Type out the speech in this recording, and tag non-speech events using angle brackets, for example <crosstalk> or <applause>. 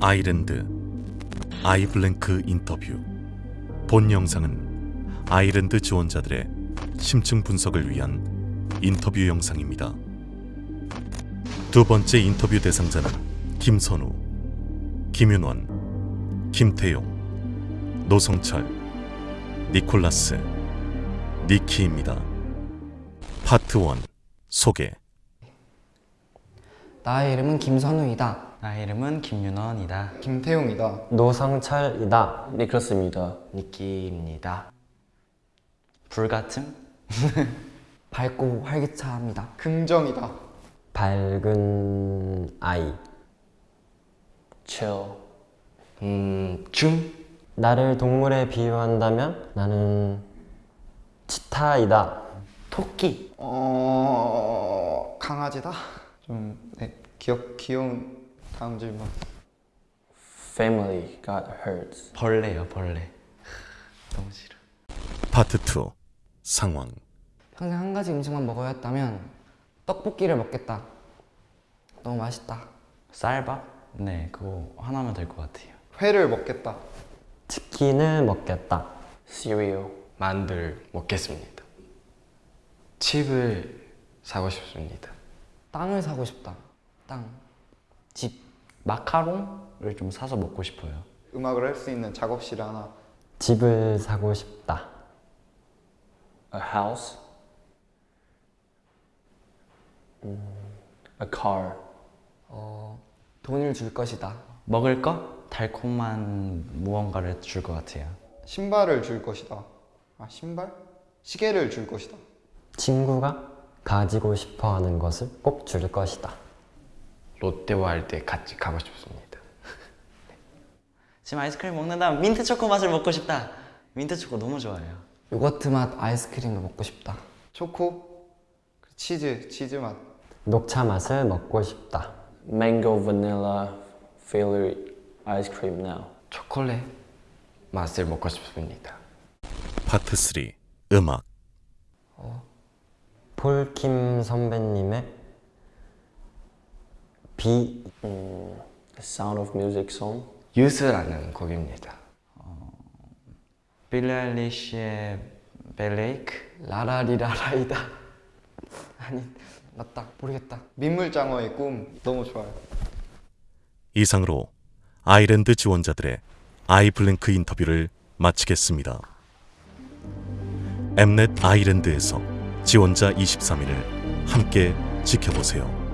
아이랜드 아이블랭크 인터뷰 본 영상은 아이랜드 지원자들의 심층 분석을 위한 인터뷰 영상입니다. 두 번째 인터뷰 대상자는 김선우, 김윤원, 김태용, 노성철, 니콜라스, 니키입니다. 파트 1 소개 나의 이름은 김선우이다. 나의 이름은 김윤원이다. 김태용이다. 노성철이다. 니클러스입니다. 니끼입니다. 불같음? <laughs> 밝고 활기차합니다. 긍정이다. 밝은 아이. chill. 음, 중? 나를 동물에 비유한다면 나는 치타이다. 토끼. 어 강아지다. 좀 네, 기억 귀여운 다음 질문. family got hurt. 벌레요, 벌레. 너무 싫어. 파트 2 상황 평생 한 가지 음식만 먹어야 했다면 떡볶이를 먹겠다. 너무 맛있다. 쌀밥? 네, 그거 하나면 될 것 같아요. 회를 먹겠다. 치킨을 먹겠다. cereal. 만두를 먹겠습니다. 칩을 사고 싶습니다. 땅을 사고 싶다. 땅. 집. 마카롱을 좀 사서 먹고 싶어요. 음악을 할 수 있는 작업실 하나. 집을 사고 싶다. a house. 음, a car. 어, 돈을 줄 것이다. 먹을 거? 달콤한 무언가를 줄 것 같아요. 신발을 줄 것이다. 아 신발? 시계를 줄 것이다. 친구가 가지고 싶어 하는 것을 꼭 줄 것이다. 롯데와 할 때 같이 가고 싶습니다. <laughs> 지금 아이스크림 먹는다면 민트 초코 맛을 먹고 싶다. 민트 초코 너무 좋아해요. 요거트 맛 아이스크림을 먹고 싶다. 초코, 치즈, 치즈 맛. 녹차 맛을 먹고 싶다. mango vanilla flavored ice cream now. 초콜릿 맛을 먹고 싶습니다. 파트 3 음악 폴킴 선배님의 비 음, the sound of music song. 유스라는 곡입니다. 빌리 아일리시의 벨레이크? 라라리라라이다. <laughs> 아니, 맞다. 모르겠다. 민물장어의 꿈 너무 좋아요. 이상으로 아이랜드 지원자들의 아이블랭크 인터뷰를 마치겠습니다. 엠넷 아이랜드에서 지원자 23일을 함께 지켜보세요.